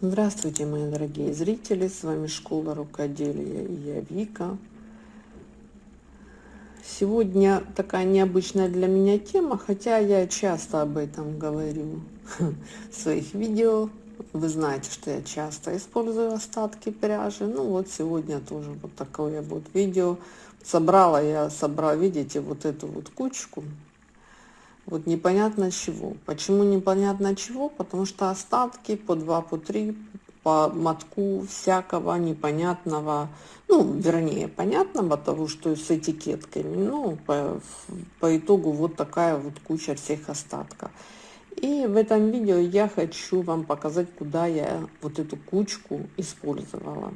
Здравствуйте, мои дорогие зрители! С вами Школа Рукоделия и я Вика. Сегодня такая необычная для меня тема, хотя я часто об этом говорю в своих видео. Вы знаете, что я часто использую остатки пряжи. Ну вот сегодня тоже вот такое вот видео. Собрала я, собрала, видите, вот эту вот кучку вот непонятно чего. Почему непонятно чего? Потому что остатки по 2, по 3, по мотку всякого непонятного, ну, вернее, понятного того, что с этикетками. Ну, по, по итогу вот такая вот куча всех остатков. И в этом видео я хочу вам показать, куда я вот эту кучку использовала.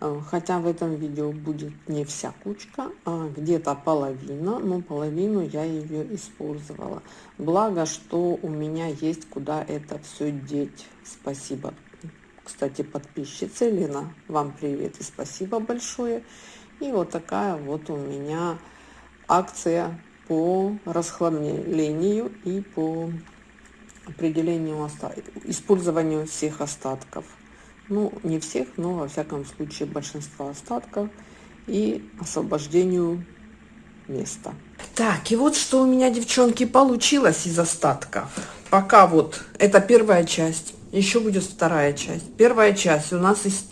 Э, хотя в этом видео будет не вся кучка, а где-то половина, но половину я ее использовала. Благо, что у меня есть куда это все деть. Спасибо. Кстати, подписчица Лена, вам привет и спасибо большое. И вот такая вот у меня акция по расхламлению и по определению использованию всех остатков. Ну не всех но во всяком случае большинства остатков и освобождению места. Так и вот что у меня девчонки получилось из остатков пока вот это первая часть еще будет вторая часть. Первая часть у нас из,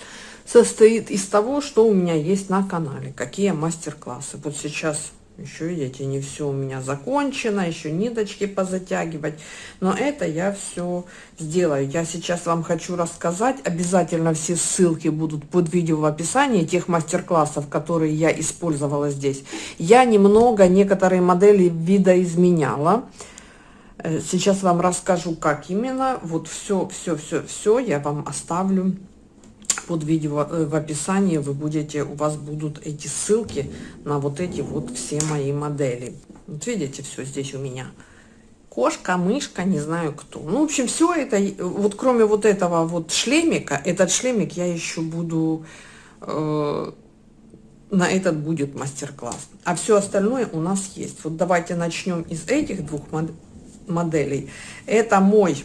состоит из того что у меня есть на канале какие мастер-классы. Вот сейчас еще видите не все у меня закончено еще ниточки позатягивать. Но это я все сделаю. Я сейчас вам хочу рассказать. Обязательно все ссылки будут под видео в описании тех мастер-классов которые я использовала здесь. Я немного некоторые модели видоизменяла. Э, сейчас вам расскажу как именно. Вот все все все все я вам оставлю под видео э, в описании вы будете у вас будут эти ссылки на вот эти вот все мои модели. Вот видите все здесь у меня. Кошка мышка не знаю кто. Ну в общем все это вот кроме вот этого вот шлемика этот шлемик я еще буду э, на этот будет мастер-класс. А все остальное у нас есть. Вот давайте начнем из этих двух моделей. Это мой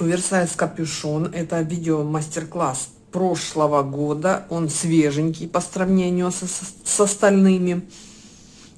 оверсайз капюшон. Это видео мастер-класс прошлого года. Он свеженький по сравнению со, с остальными.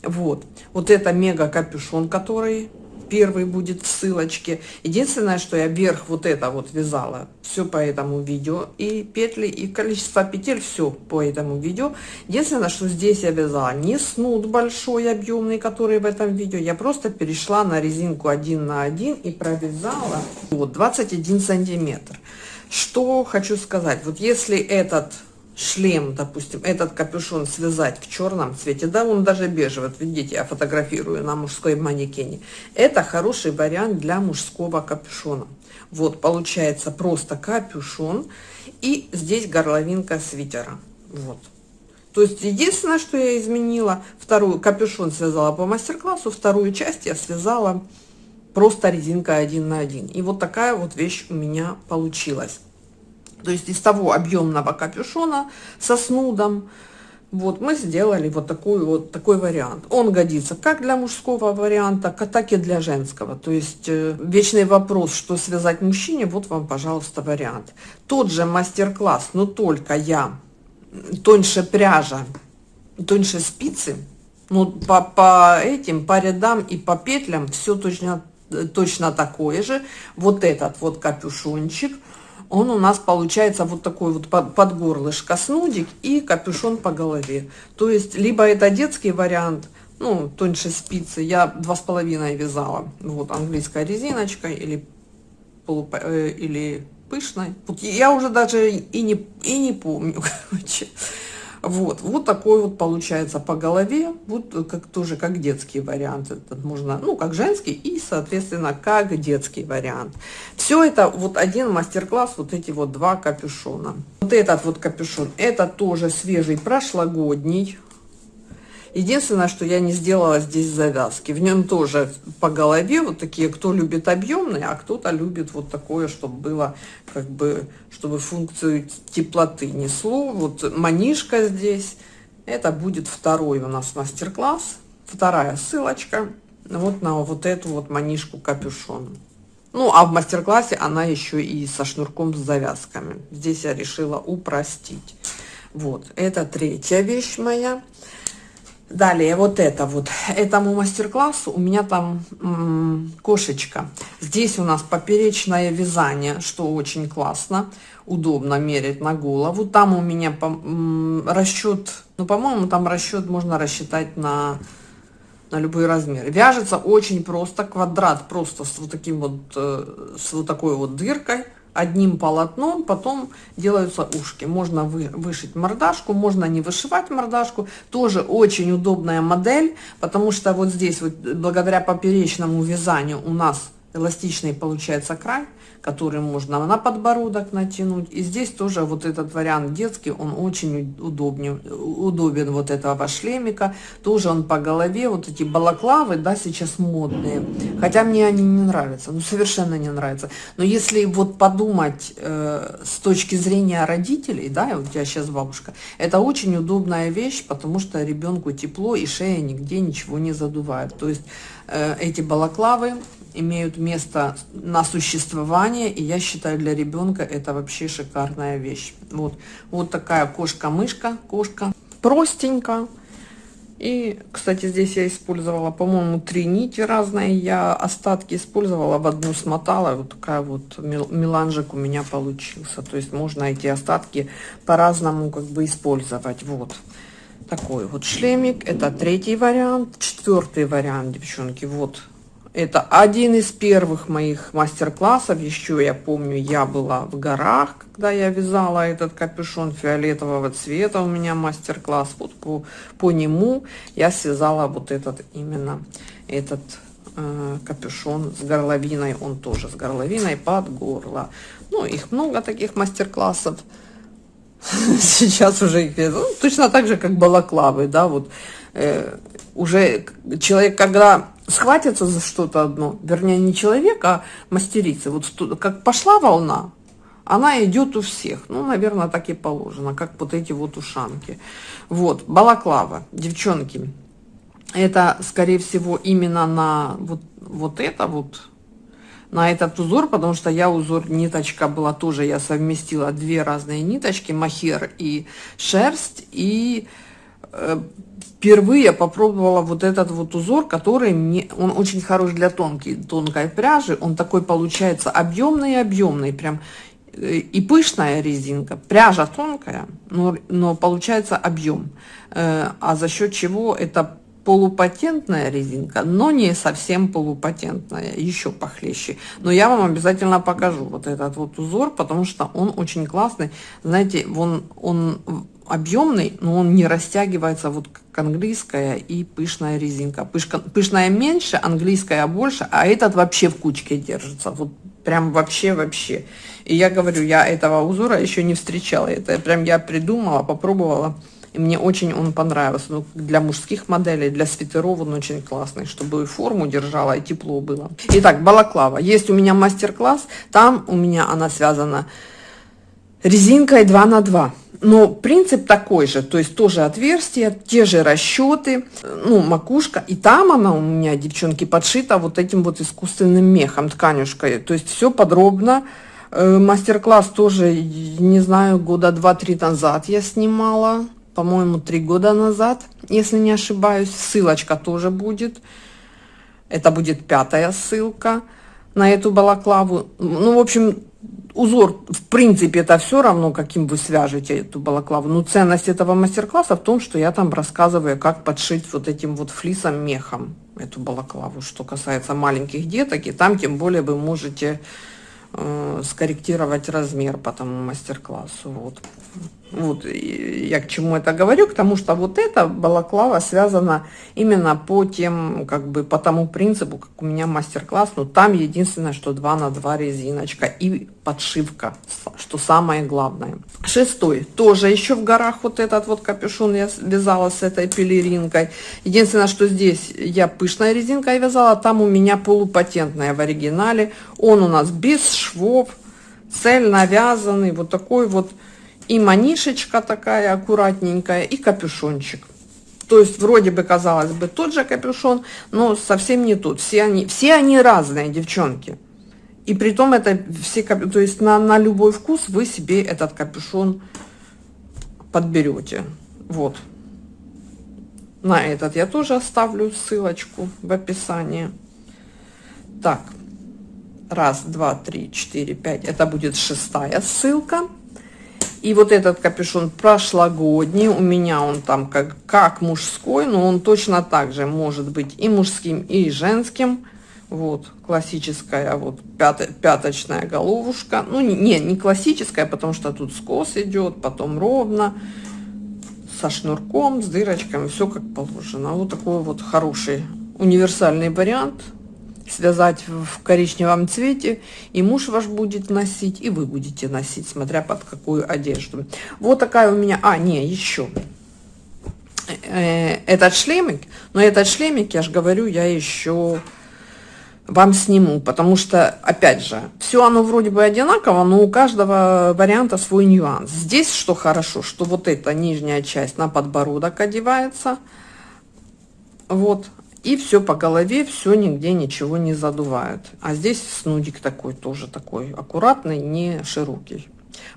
Вот. Вот это мега капюшон, который первый будет в ссылочке. Единственное, что я вверх вот это вот вязала, все по этому видео. И петли, и количество петель, все по этому видео. Единственное, что здесь я вязала не снуд большой, объемный, который в этом видео. Я просто перешла на резинку 1 на 1 и провязала вот 21 сантиметр. Что хочу сказать, вот если этот шлем, допустим, этот капюшон связать в черном цвете, да, он даже бежевый, вот видите, я фотографирую на мужской манекене, это хороший вариант для мужского капюшона. Вот, получается просто капюшон, и здесь горловинка свитера, вот. То есть единственное, что я изменила, вторую капюшон связала по мастер-классу, вторую часть я связала просто резинка один на один. И вот такая вот вещь у меня получилась то есть из того объемного капюшона со снудом, вот мы сделали вот такой вот такой вариант. Он годится как для мужского варианта, так и для женского. То есть э, вечный вопрос, что связать мужчине, вот вам, пожалуйста, вариант. Тот же мастер-класс, но только я тоньше пряжа, тоньше спицы, ну по, по этим, по рядам и по петлям все точно, точно такое же. Вот этот вот капюшончик – он у нас получается вот такой вот под, под горлышко снудик и капюшон по голове. То есть, либо это детский вариант, ну, тоньше спицы, я два с половиной вязала, вот, английская резиночка или, полуп... э, или пышной. Я уже даже и не, и не помню, короче. Вот, вот такой вот получается по голове, вот как тоже как детский вариант, этот можно, ну, как женский и, соответственно, как детский вариант. Все это вот один мастер-класс, вот эти вот два капюшона. Вот этот вот капюшон, это тоже свежий, прошлогодний, Единственное, что я не сделала здесь завязки. В нем тоже по голове вот такие, кто любит объемные, а кто-то любит вот такое, чтобы было как бы, чтобы функцию теплоты несло. Вот манишка здесь. Это будет второй у нас мастер-класс. Вторая ссылочка вот на вот эту вот манишку капюшон. Ну, а в мастер-классе она еще и со шнурком с завязками. Здесь я решила упростить. Вот, это третья вещь моя. Далее, вот это вот, этому мастер-классу у меня там кошечка. Здесь у нас поперечное вязание, что очень классно, удобно мерить на голову. Там у меня по, расчет, ну, по-моему, там расчет можно рассчитать на, на любой размер. Вяжется очень просто, квадрат просто с вот таким вот, э, с вот такой вот дыркой одним полотном, потом делаются ушки. Можно вы, вышить мордашку, можно не вышивать мордашку. Тоже очень удобная модель, потому что вот здесь вот благодаря поперечному вязанию у нас эластичный получается край который можно на подбородок натянуть. И здесь тоже вот этот вариант детский, он очень удобнее, удобен вот этого шлемика. Тоже он по голове, вот эти балаклавы, да, сейчас модные. Хотя мне они не нравятся, ну совершенно не нравятся. Но если вот подумать э, с точки зрения родителей, да, вот тебя сейчас бабушка, это очень удобная вещь, потому что ребенку тепло и шея нигде ничего не задувает. То есть эти балаклавы имеют место на существование, и я считаю, для ребенка это вообще шикарная вещь. Вот, вот такая кошка-мышка, кошка, простенько. И, кстати, здесь я использовала, по-моему, три нити разные. Я остатки использовала, в одну смотала. Вот такая вот меланжик у меня получился. То есть можно эти остатки по-разному как бы использовать. Вот такой вот шлемик. Это третий вариант. Четвертый вариант, девчонки, вот это один из первых моих мастер-классов. Еще я помню, я была в горах, когда я вязала этот капюшон фиолетового цвета. У меня мастер-класс. Вот по, по нему я связала вот этот именно этот э, капюшон с горловиной. Он тоже с горловиной под горло. Ну, их много таких мастер-классов. Сейчас уже их ну, точно так же, как балаклавы, да, вот э, уже человек, когда схватится за что-то одно, вернее, не человек, а мастерица. Вот как пошла волна, она идет у всех. Ну, наверное, так и положено, как вот эти вот ушанки. Вот, балаклава, девчонки. Это, скорее всего, именно на вот, вот это вот, на этот узор, потому что я узор ниточка была тоже, я совместила две разные ниточки, махер и шерсть, и э, впервые попробовала вот этот вот узор, который мне, он очень хорош для тонкой, тонкой пряжи, он такой получается объемный-объемный, прям э, и пышная резинка, пряжа тонкая, но, но получается объем, э, а за счет чего это полупатентная резинка, но не совсем полупатентная, еще похлеще. Но я вам обязательно покажу вот этот вот узор, потому что он очень классный. Знаете, он, он объемный, но он не растягивается вот как английская и пышная резинка. Пышка, пышная меньше, английская больше, а этот вообще в кучке держится. Вот прям вообще-вообще. И я говорю, я этого узора еще не встречала. Это прям я придумала, попробовала. И мне очень он понравился. Ну, для мужских моделей, для свитеров он очень классный, чтобы форму держала, и тепло было. Итак, балаклава. Есть у меня мастер-класс. Там у меня она связана резинкой 2 на 2 но принцип такой же, то есть тоже отверстия, те же расчеты, ну, макушка. И там она у меня, девчонки, подшита вот этим вот искусственным мехом, тканюшкой. То есть все подробно. Э, мастер-класс тоже, не знаю, года два-три назад я снимала. По-моему, три года назад, если не ошибаюсь. Ссылочка тоже будет. Это будет пятая ссылка на эту балаклаву. Ну, в общем, узор, в принципе, это все равно, каким вы свяжете эту балаклаву. Но ценность этого мастер-класса в том, что я там рассказываю, как подшить вот этим вот флисом мехом эту балаклаву, что касается маленьких деток. И там тем более вы можете э, скорректировать размер по тому мастер-классу. Вот. Вот я к чему это говорю, к тому, что вот эта балаклава связана именно по тем, как бы по тому принципу, как у меня мастер-класс, но там единственное, что 2 на 2 резиночка и подшивка, что самое главное. Шестой, тоже еще в горах вот этот вот капюшон я вязала с этой пелеринкой. Единственное, что здесь я пышной резинкой вязала, там у меня полупатентная в оригинале. Он у нас без швов, цельно вязанный, вот такой вот и манишечка такая аккуратненькая, и капюшончик. То есть вроде бы казалось бы тот же капюшон, но совсем не тот. Все они, все они разные, девчонки. И при том это все, то есть на, на любой вкус вы себе этот капюшон подберете. Вот. На этот я тоже оставлю ссылочку в описании. Так, раз, два, три, четыре, пять. Это будет шестая ссылка. И вот этот капюшон прошлогодний, у меня он там как, как мужской, но он точно так же может быть и мужским, и женским. Вот, классическая вот пят, пяточная головушка. Ну, не, не классическая, потому что тут скос идет, потом ровно, со шнурком, с дырочками, все как положено. Вот такой вот хороший универсальный вариант – связать в коричневом цвете, и муж ваш будет носить, и вы будете носить, смотря под какую одежду. Вот такая у меня... А, не, еще. Э, этот шлемик, но этот шлемик, я же говорю, я еще вам сниму, потому что, опять же, все оно вроде бы одинаково, но у каждого варианта свой нюанс. Здесь что хорошо, что вот эта нижняя часть на подбородок одевается, вот, и все по голове, все нигде ничего не задувает. А здесь снудик такой тоже такой аккуратный, не широкий.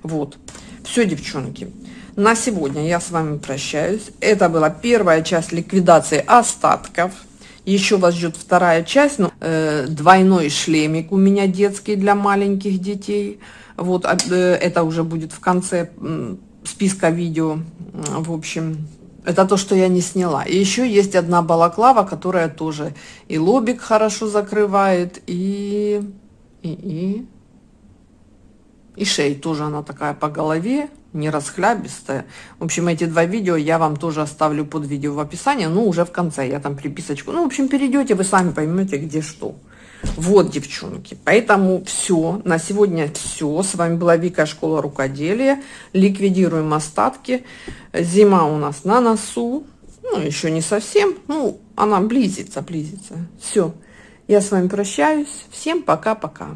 Вот. Все, девчонки. На сегодня я с вами прощаюсь. Это была первая часть ликвидации остатков. Еще вас ждет вторая часть. Ну, э, двойной шлемик у меня детский для маленьких детей. Вот э, это уже будет в конце э, списка видео. В общем, это то, что я не сняла. И еще есть одна балаклава, которая тоже и лобик хорошо закрывает, и, и, и, и шею тоже она такая по голове, не расхлябистая. В общем, эти два видео я вам тоже оставлю под видео в описании, ну, уже в конце, я там приписочку. Ну, в общем, перейдете, вы сами поймете, где что. Вот, девчонки, поэтому все, на сегодня все. С вами была Вика, Школа Рукоделия. Ликвидируем остатки. Зима у нас на носу. Ну, еще не совсем. Ну, она близится, близится. Все, я с вами прощаюсь. Всем пока-пока.